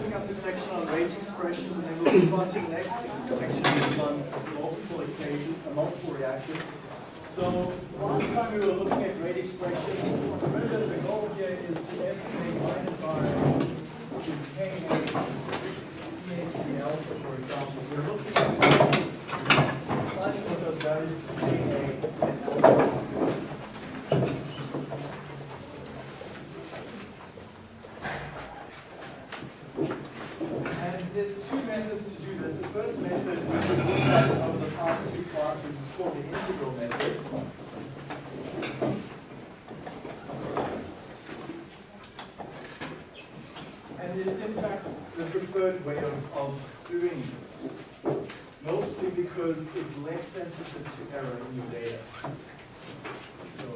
wrapping up the section on rate expressions, and then we'll move on to the next section, on multiple equations, uh, multiple reactions. So last time we were looking at rate expressions. Remember the goal here is to estimate minus R which is K A C A alpha, for example. We're looking at finding what those values A and alpha. And there's two methods to do this. The first method we looked at over the past two classes is called the integral method. And it is in fact the preferred way of, of doing this. Mostly because it's less sensitive to error in your data. So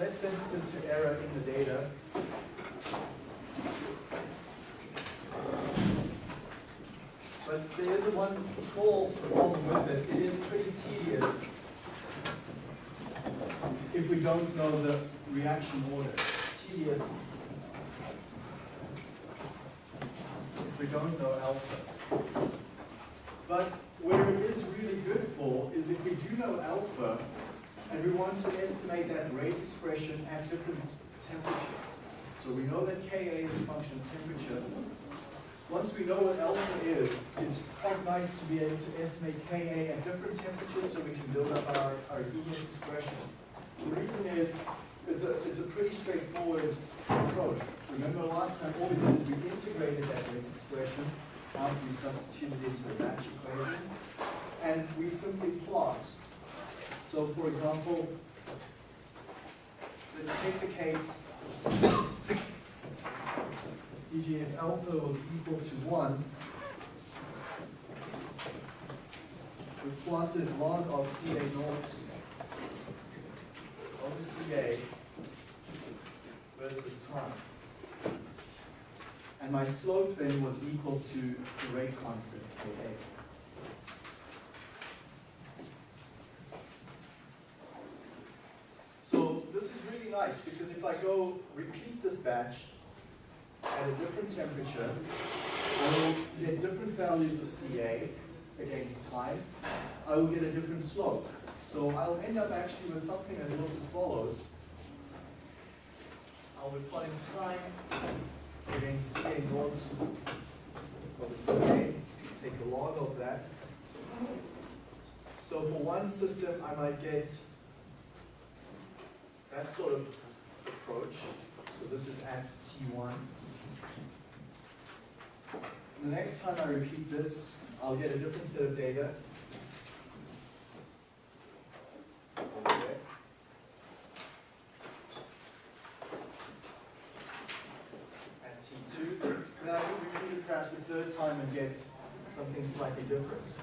less sensitive to error in the data. But there is one small problem with it. It is pretty tedious if we don't know the reaction order. Tedious if we don't know alpha. But where it is really good for is if we do know alpha, and we want to estimate that rate expression at different temperatures. So we know that Ka is a function of temperature. Once we know what alpha is, it's quite nice to be able to estimate Ka at different temperatures so we can build up our, our ES expression. The reason is, it's a, it's a pretty straightforward approach. Remember last time, all we did is we integrated that rate expression after we substituted it into the batch equation, and we simply plot so for example, let's take the case, e.g. if alpha was equal to 1, we plotted log of CA naught of CA versus time. And my slope then was equal to the rate constant, Ka. So this is really nice because if I go repeat this batch at a different temperature, I will get different values of Ca against time. I will get a different slope. So I'll end up actually with something that looks as follows. I'll be plotting time against Ca naught of Ca. Take a log of that. So for one system, I might get that sort of approach. So this is at T1. The next time I repeat this, I'll get a different set of data. Okay. At T2. Then I can repeat it perhaps a third time and get something slightly different.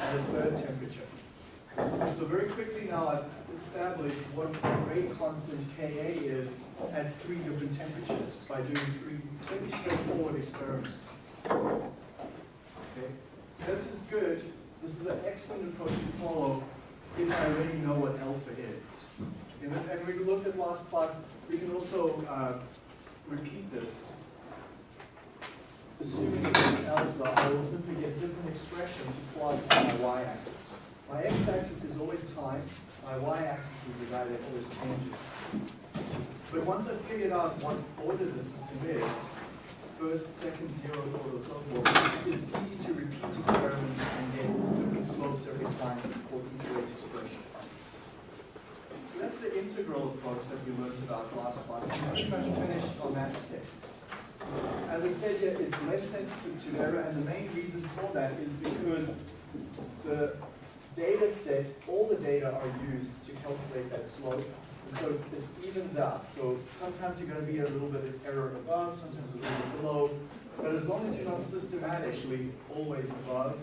at a third temperature. So very quickly now I've established what rate constant Ka is at three different temperatures by doing three pretty straightforward experiments. Okay, This is good. This is an excellent approach to follow if I already know what alpha is. And, and we looked at last class, we can also uh, repeat this assuming alpha, I will simply get different expression to plot on my y-axis. My x-axis is always time, my y-axis is the guy that always changes. But once I've figured out what order the system is, first, second, zero, order, so forth, it's easy to repeat experiments and get different slopes every time for each rate expression. So that's the integral approach that we learned about last class. We're pretty much finished on that step. As I said here, it's less sensitive to error, and the main reason for that is because the data set, all the data are used to calculate that slope, and so it evens out. So sometimes you're going to be a little bit of error above, sometimes a little bit below, but as long as you're not systematically always above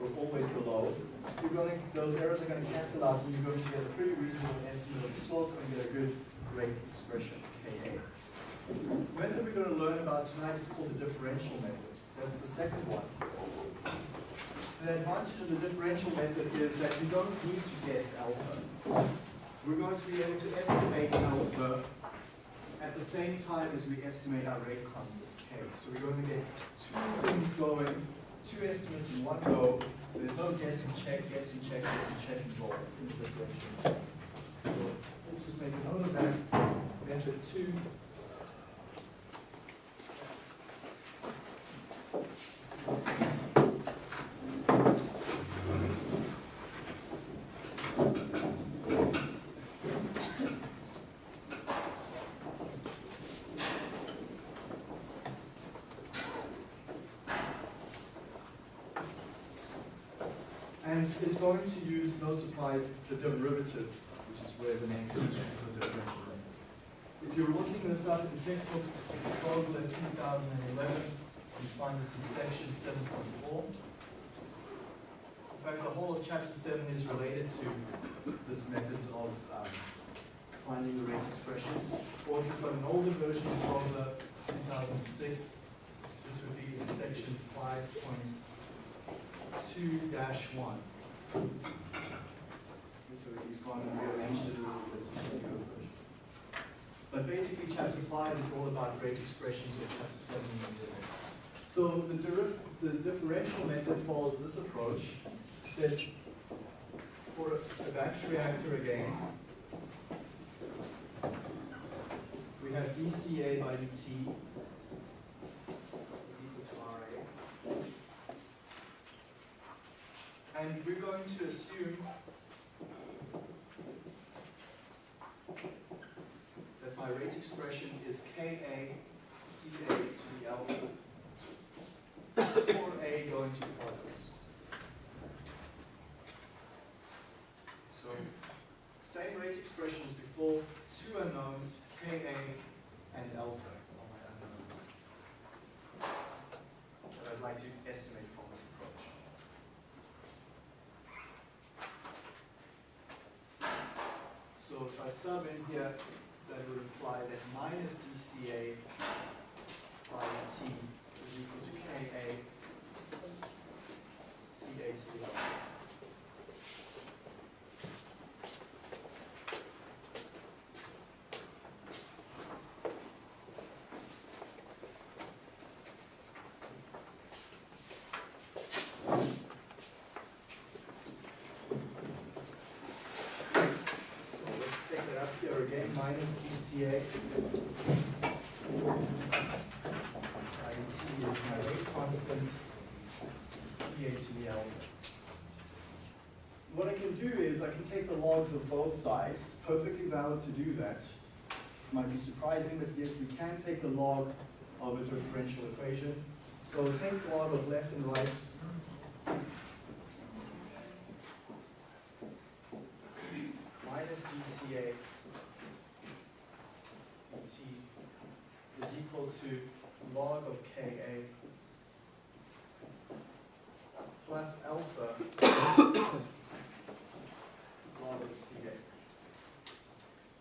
or always below, you're going to, those errors are going to cancel out, and you're going to get a pretty reasonable estimate of the slope and get a good rate expression, Ka. The method we're going to learn about tonight is called the differential method. That's the second one. The advantage of the differential method is that you don't need to guess alpha. We're going to be able to estimate alpha at the same time as we estimate our rate constant, k. So we're going to get two things going, two estimates in one go. There's no guessing check, guessing check, guessing check involved in the differential. So let's just make a note of that. Method two And it's going to use, no surprise, the derivative, which is where the name comes from, the differential. If you're looking this up in textbooks, it's Fogler 2011, you find this in section 7.4. In fact, the whole of chapter 7 is related to this method of um, finding the rate expressions. Or if you've got an older version of Fogler 2006, this would be in section 5.2 dash one. So he's gone and rearranged it a little bit. But basically, chapter five is all about rate expressions, and chapter seven is zero. So the, the differential method follows this approach. It says for a batch reactor again, we have dCA by dt is equal to RA. And we're going to assume that my rate expression is Ka Ca to the alpha for A going to quadrants. So same rate expression as before, two unknowns, Ka and alpha are my unknowns that I'd like to estimate from this approach. So if I sub in here, that would imply that minus dCA by T is equal to Ka Ca to the alpha. So let's take it up here again, minus dCA. I T is my rate constant, to the. What I can do is I can take the logs of both sides, it's perfectly valid to do that. Might be surprising, but yes, we can take the log of a differential equation. So take the log of left and right. minus dCA dt is equal to log of Ka plus alpha of Ca.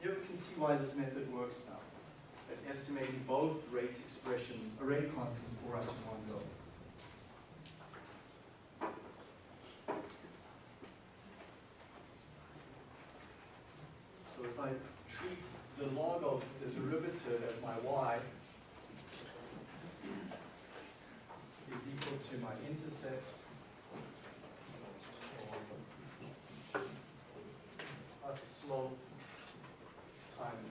Here we can see why this method works now, at estimating both rate expressions, or rate constants for us in one go. So if I treat the log of the derivative as my y is equal to my intercept plus a slope times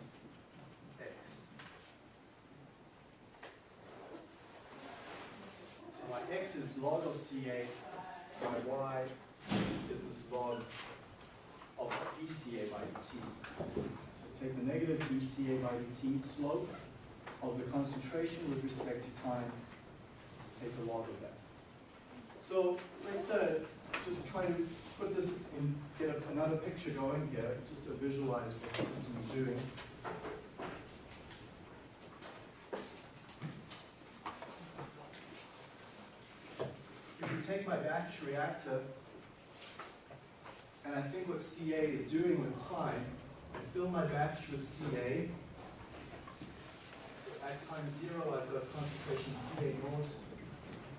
x. So my x is log of CA, my y is this log of dCA by dt. So take the negative dCA by dt slope of the concentration with respect to time, take the log of that. So let's uh, just try to put this in, get another picture going here, just to visualize what the system is doing. take my batch reactor, and I think what CA is doing with time, I fill my batch with CA. At time zero, I've got concentration CA naught,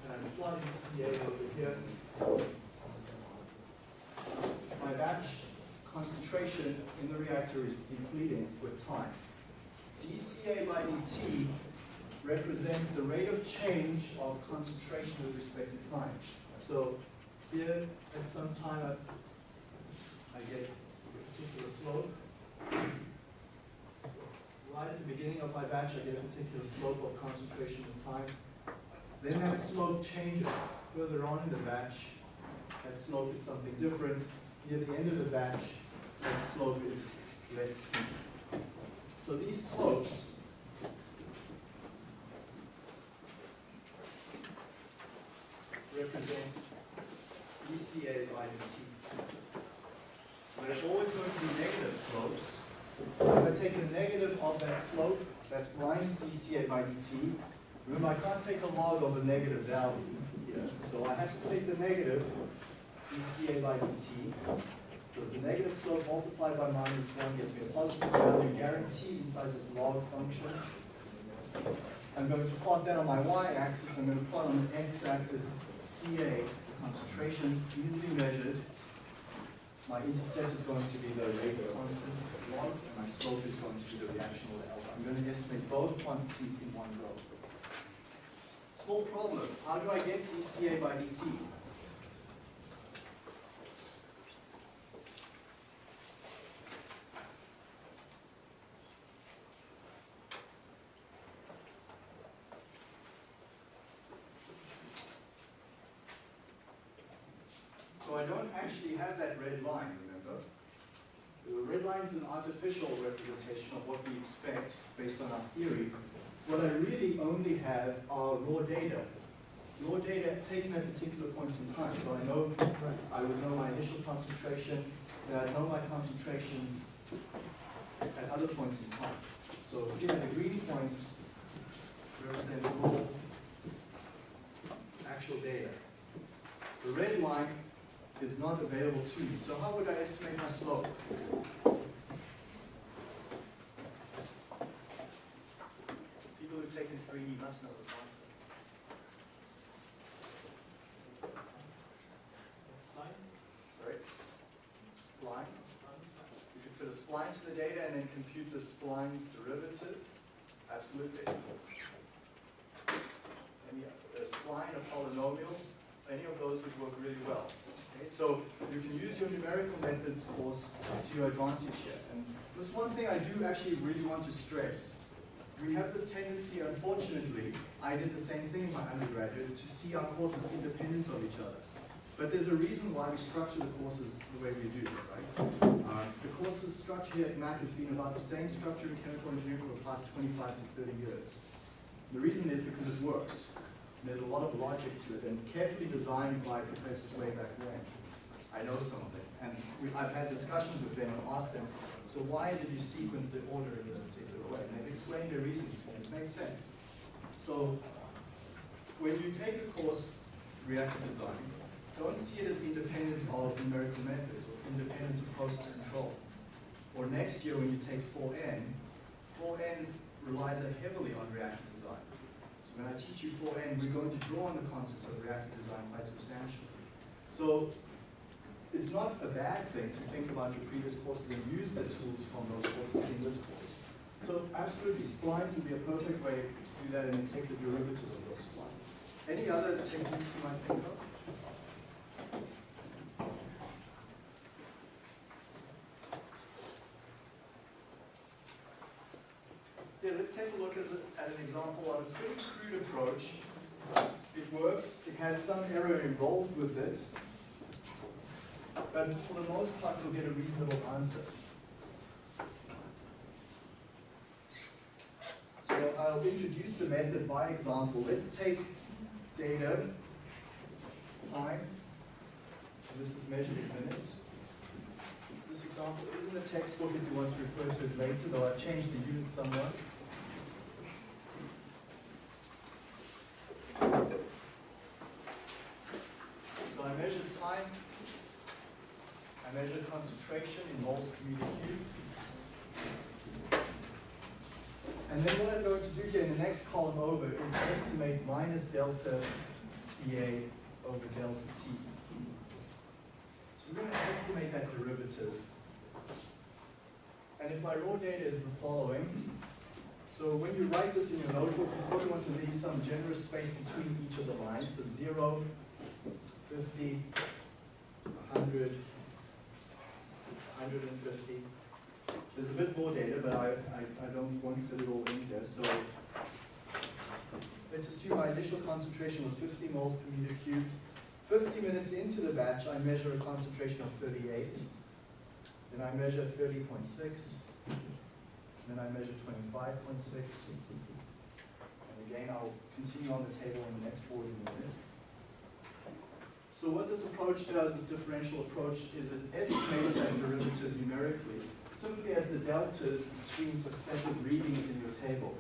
and I'm plotting CA over here. My batch concentration in the reactor is depleting with time. dCA by dt represents the rate of change of concentration with respect to time. So here, at some time, I, I get a particular slope. So right at the beginning of my batch, I get a particular slope of concentration and time. Then that slope changes further on in the batch. That slope is something different. Near the end of the batch, that slope is less steep. So these slopes represent dCA by dt. So there's always going to be negative slopes. If I take the negative of that slope, that's minus dCA by dt. Remember, I can't take a log of a negative value here, so I have to take the negative dCA by dt. So it's a negative slope multiplied by minus 1 gives me a positive value guaranteed inside this log function. I'm going to plot that on my y-axis. I'm going to plot on the x-axis Ca, the concentration easily measured. My intercept is going to be the rate constant 1, and my slope is going to be the reactional alpha. I'm going to estimate both quantities in one go. Small problem. How do I get dCA by dt? So I don't actually have that red line, remember? The red line is an artificial representation of what we expect based on our theory. What I really only have are raw data. Raw data taken at a particular point in time. So I know, I would know my initial concentration, and I know my concentrations at other points in time. So here the green points represent raw actual data. The red line is not available to me. So how would I estimate my slope? People who've taken 3D must know this answer. Sorry? Splines? You could fit a spline to the data and then compute the spline's derivative? Absolutely. Any, a spline, a polynomial, any of those would work really well. Okay, so you can use your numerical methods, course, to your advantage here. And this one thing I do actually really want to stress. We have this tendency, unfortunately, I did the same thing in my undergraduate, to see our courses independent of each other. But there's a reason why we structure the courses the way we do, right? Uh, the course's structure here at Mac has been about the same structure in chemical engineering for the past 25 to 30 years. The reason is because it works. There's a lot of logic to it and carefully designed by professors way back when. I know some of them. And we, I've had discussions with them and asked them, so why did you sequence the order in this particular way? And they've explained their reasons and it makes sense. So when you take a course, reactor design, don't see it as independent of numerical methods or independent of process control. Or next year when you take 4N, 4N relies heavily on reactor design. When I teach you 4N, we're going to draw on the concepts of reactor design quite substantially. So it's not a bad thing to think about your previous courses and use the tools from those courses in this course. So absolutely, splines would be a perfect way to do that and take the derivative of those splines. Any other techniques you might think of? Yeah, let's take a look as a, at an example of a pretty crude approach. It works, it has some error involved with it, but for the most part you'll get a reasonable answer. So I'll introduce the method by example. Let's take data, time, this is measured in minutes. This example is in the textbook if you want to refer to it later, though I've changed the unit somewhat. So I measure time, I measure concentration in moles per meter cubed. And then what I'm going to do here in the next column over is estimate minus delta Ca over delta T. So we're going to estimate that derivative And if my raw data is the following, so when you write this in your notebook, you probably want to leave some generous space between each of the lines. So 0, 50, 100, 150. There's a bit more data, but I, I, I don't want to fit it all in here. So let's assume my initial concentration was 50 moles per meter cubed. 50 minutes into the batch, I measure a concentration of 38. Then I measure 30.6. Then I measure 25.6. And again, I'll continue on the table in the next 40 minutes. So what this approach does, this differential approach, is it estimates that derivative numerically, simply as the deltas between successive readings in your table.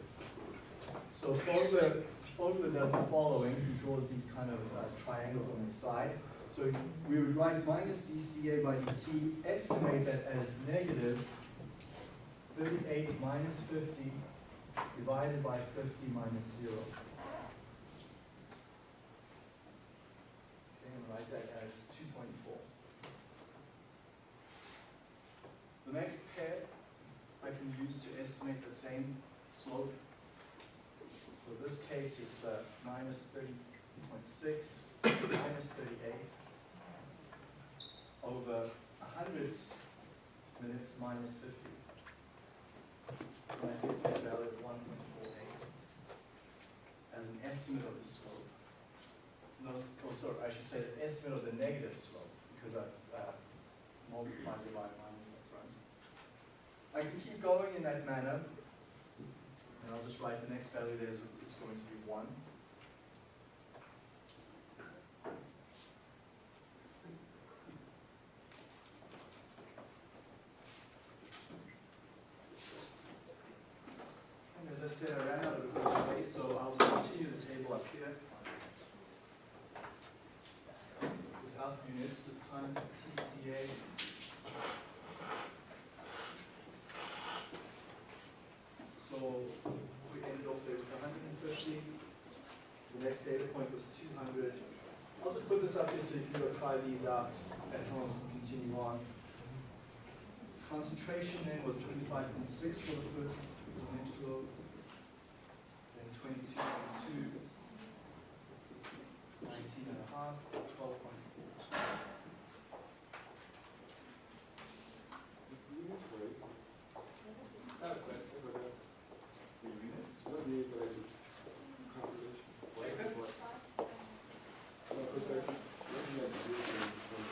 So Fogler, Fogler does the following, he draws these kind of uh, triangles on the side. So we would write minus dCA by dt, estimate that as negative 38 minus 50 divided by 50 minus 0. Okay, and write that as 2.4. The next pair I can use to estimate the same slope this case, it's uh, minus 30.6 minus 38 over 100 minutes minus 50. And that gives me a value of 1.48 as an estimate of the slope. No, oh, sorry, I should say the estimate of the negative slope because I've uh, multiplied it by minus that's right. I can keep going in that manner and I'll just write the next value there it's going to be 1. And as I said, I ran out of good space, so I'll continue the table up here. Without units, this time TCA. So we ended off there with 150. The next data point was 200. I'll just put this up here so you can go try these out at home and continue on. Concentration then was 25.6 for the first then 22.2, 19 and a half, 12.4. I have a question about that. The units. What do you mean by the calculation? Like that? What? No, because I, looking at the difference from,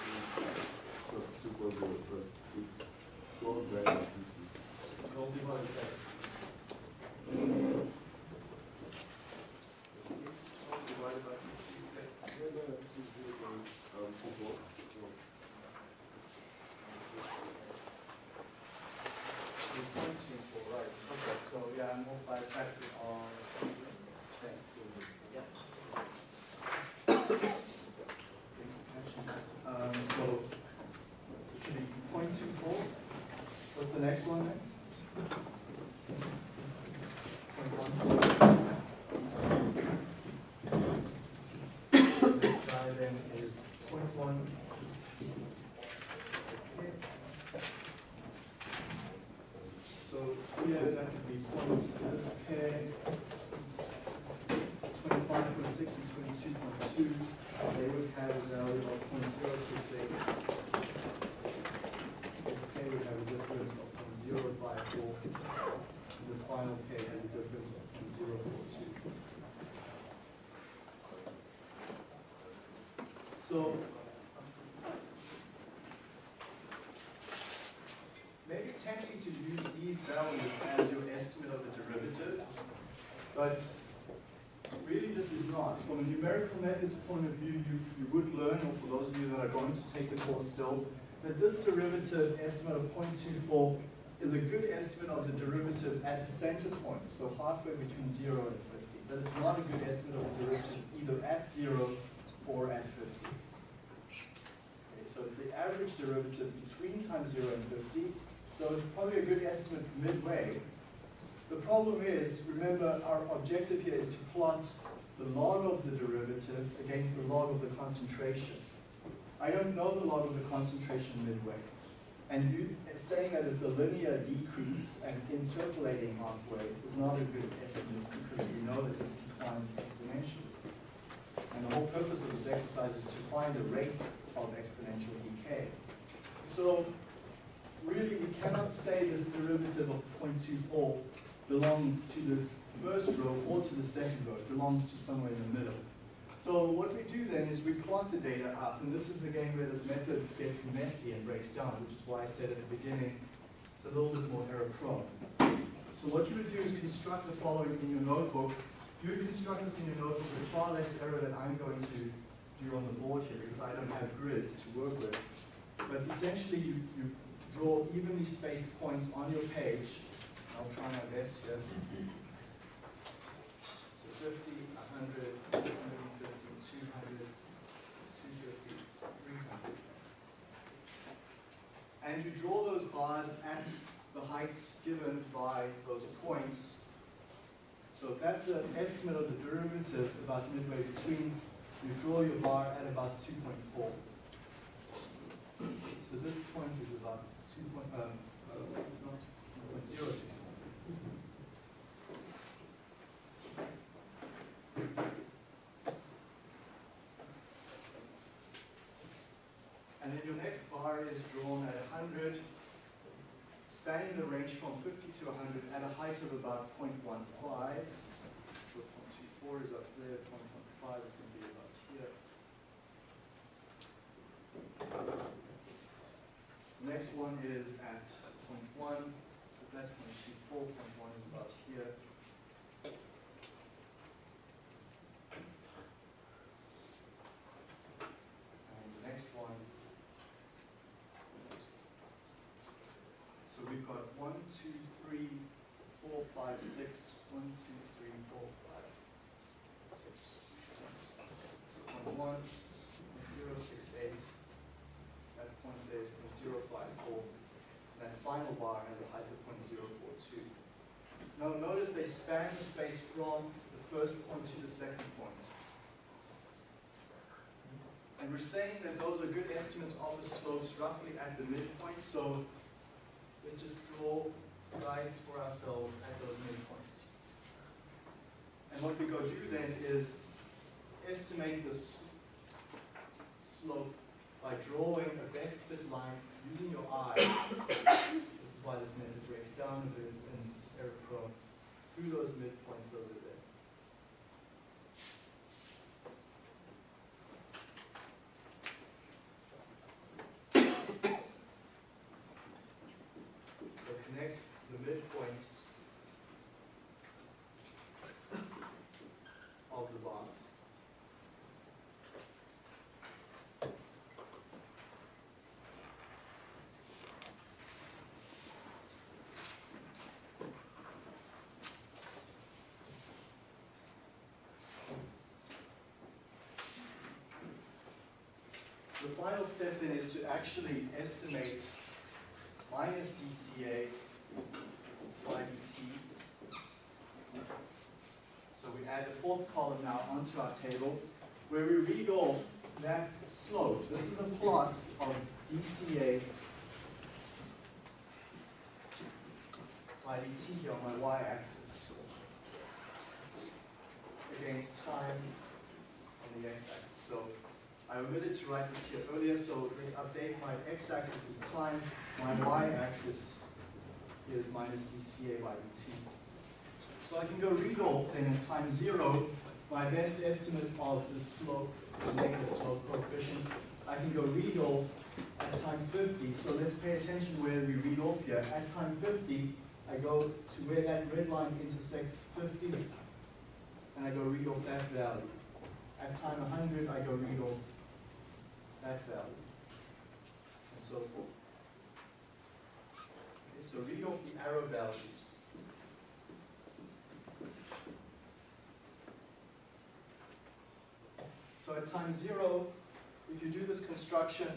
so two point zero plus it's twelve nine fifty. Roll divided by. Roll divided by fifty, okay. Yeah, no, this is zero point, um, four four. So, It's point two four, right, okay, so yeah, a factor of ten. Um, so, it should be point two four. What's the next one then? Point one four. This guy then is point one. Okay. So here, that would be twenty-five point six and twenty-two point two, they would have a value of point zero six eight. This K would have a difference of point zero five four, and this final pair has a difference of point zero four two. So, maybe tempting to use these values as your estimate of the derivative, but really this is not. From a numerical methods point of view, you, you would learn, or for those of you that are going to take the course still, that this derivative estimate of 0.24 is a good estimate of the derivative at the center point, so halfway between 0 and 50. But it's not a good estimate of the derivative either at 0 or at 50. Okay, so it's the average derivative between time 0 and 50, so it's probably a good estimate midway. The problem is, remember, our objective here is to plot the log of the derivative against the log of the concentration. I don't know the log of the concentration midway. And you, saying that it's a linear decrease and interpolating halfway is not a good estimate because we know that this declines exponentially. And the whole purpose of this exercise is to find the rate of exponential decay. So really, we cannot say this derivative of 0.24 belongs to this first row or to the second row. It belongs to somewhere in the middle. So what we do then is we plot the data up, and this is again where this method gets messy and breaks down, which is why I said at the beginning, it's a little bit more error prone. So what you would do is construct the following in your notebook. You would construct this in your notebook with far less error than I'm going to do on the board here, because I don't have grids to work with. But essentially, you, you draw evenly spaced points on your page. I'll try my best here. So 50, 100, 150, 200, 250, 300. And you draw those bars at the heights given by those points. So if that's an estimate of the derivative about midway between, you draw your bar at about 2.4. So this point is about 2 point, um, uh, not 2.0. And then your next bar is drawn at 100, spanning the range from 50 to 100 at a height of about 0.15. So 0.24 is up there, 0.15 is going to be about here. Next one is at 0.1, so that's 0.24, 0.1 is about here. And the next one. So we've got one, two, three, four, five, six. One, two, three, four, five, six. So point one, zero, six, eight. That point there is point zero five four. That final bar has a height of point zero four two. Now notice they span the space from the first point to the second point. And we're saying that those are good estimates of the slopes roughly at the midpoint, so let's just draw lines for ourselves at those midpoints. And what we go do then is estimate this slope by drawing a best fit line using your eye. this is why this method breaks down through those midpoints over there. So connect the midpoints of the bar. The final step then is to actually estimate minus dCA by dt. So we add a fourth column now onto our table where we read off that slope. This is a plot of dCA by dt here on my y-axis against time on the x-axis. So I omitted to write this here earlier, so let's update. My x-axis is time, my y-axis is minus dCA by dt. So I can go read off then at time zero, my best estimate of the slope, the negative slope coefficient. I can go read off at time 50. So let's pay attention where we read off here. At time 50, I go to where that red line intersects 50, and I go read off that value. At time 100, I go read off that value, and so forth. Okay, so read off the arrow values. So at time zero, if you do this construction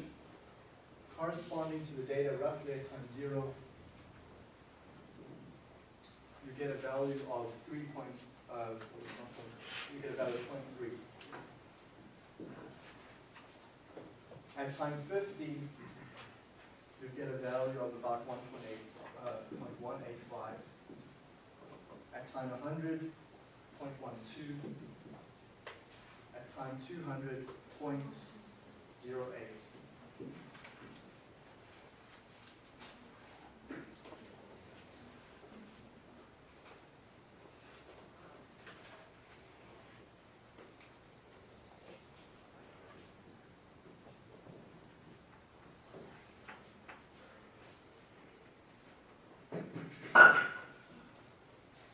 corresponding to the data roughly at time zero, you get a value of 3. Point, uh, you get a value of 0.3. At time 50, you get a value of about 1.8, uh, 0.185. At time 100, 0.12. At time 200, 0.08.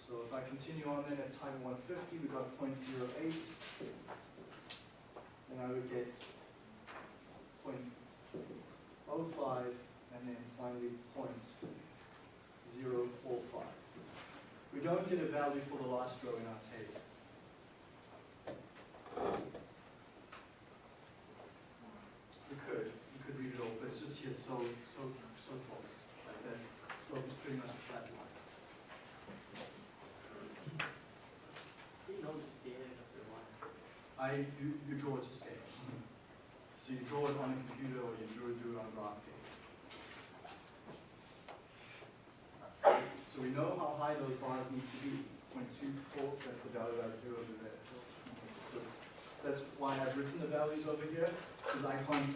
So if I continue on then at time 150, we got 0.08. Then I would get 0.05 and then finally 0.045. We don't get a value for the last row in our table. You could, you could read it all, but it's just here so, so, so close, like that. Slope is pretty much a flat line. You know the scale of the line. I, you, you draw it to scale. So you draw it on a computer or you draw, do it on graph paper. So we know how high those bars need to be, 0.24, that's the value I drew over there. So that's why I've written the values over here, because I can't,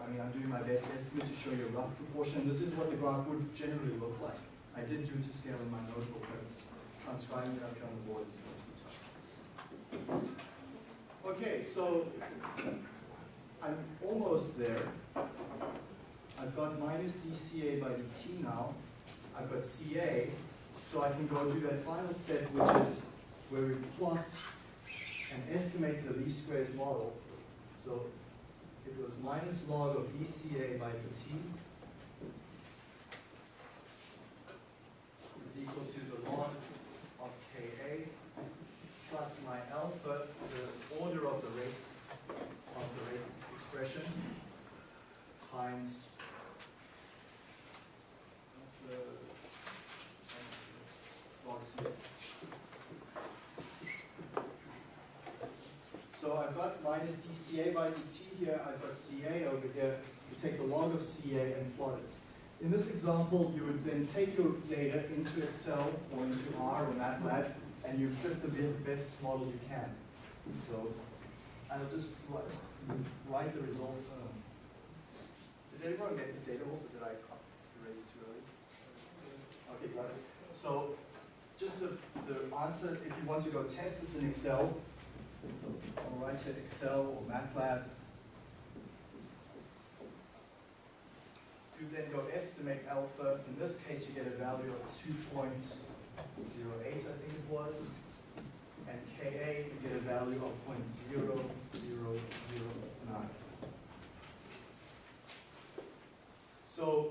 I mean, I'm doing my best estimate to show you a rough proportion. This is what the graph would generally look like. I did do it to scale in my notebook, but transcribing it up here on the board is going to be tough. Okay, so I'm almost there. I've got minus dCA by dt now. I've got CA, so I can go do that final step, which is where we plot and estimate the least squares model. So it was minus log of dCA by dt is equal to the log of Ka plus my alpha, the order of the rate of the rate expression times the log C. So I've got minus dCA by dt here, I've got CA over here. You take the log of CA and plot it. In this example, you would then take your data into Excel or into R or MATLAB, and you fit the best model you can. So I'll just write, write the result. um, Did everyone get this data off, or did I erase it too early? Okay, got it. So just the, the answer, if you want to go test this in Excel, I'll write it Excel or MATLAB. You then go estimate alpha. In this case, you get a value of 2.08, I think it was. And Ka, you get a value of 0.0009. So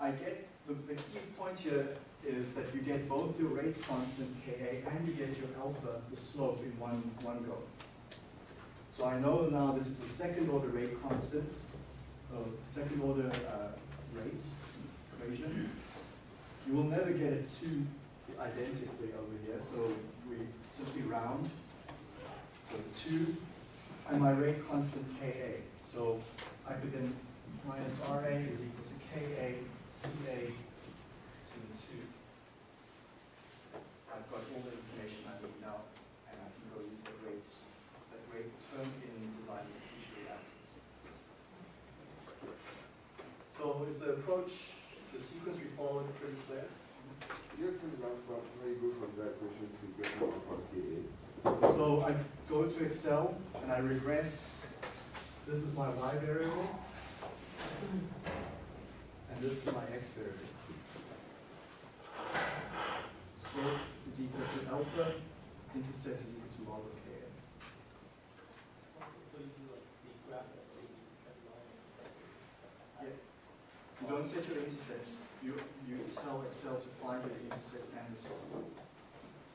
I get, the, the key point here is that you get both your rate constant Ka and you get your alpha, the slope, in one, one go. So I know now this is a second order rate constant, uh, second order uh, rate equation. You will never get it two identically over here, so we simply round. So two, and my rate constant Ka. So I could then minus Ra is equal to Ka Ca to the two. I've got all the information I need now, and I can go use that rate, that rate term in designing the future reactors. So is the approach, the sequence we followed pretty clear? Yes, pretty much, but how you go from that equation to get to one Ka? So I go to Excel and I regress, this is my y variable, and this is my x variable. Slope is equal to alpha, intercept is equal to log of Ka. So you do like the graph that way, you cut the line and Yeah. You don't set your intercept, you, you tell Excel to find the intercept and the slope.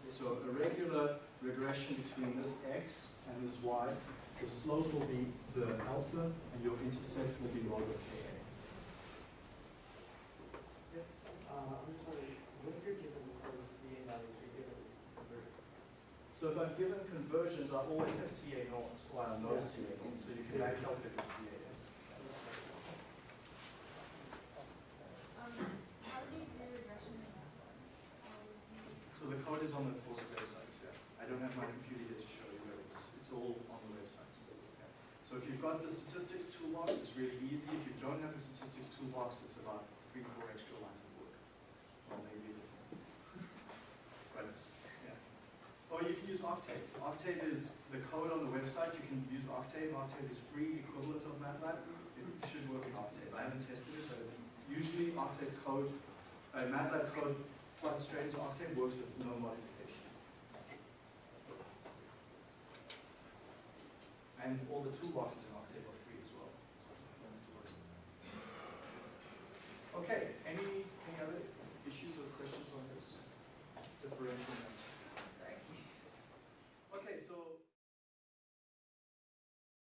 So a regular regression between this x and this y, the slope will be the alpha and your intercept will be log of Ka. Uh, I'm sorry, what if you're given the CA values, you're given conversions? So if I'm given conversions, I always have CA naught, or I no CA naught, so you can back calculate the CA is. if you've got the statistics toolbox, it's really easy. If you don't have the statistics toolbox, it's about three, four extra lines of work. Or maybe a bit more. But, yeah. Or you can use Octave. Octave is the code on the website. You can use Octave. Octave is free equivalent of MATLAB. It should work in Octave. I haven't tested it, but usually Octave code, uh, MATLAB code plugged straight into Octave works with no modification. And all the toolboxes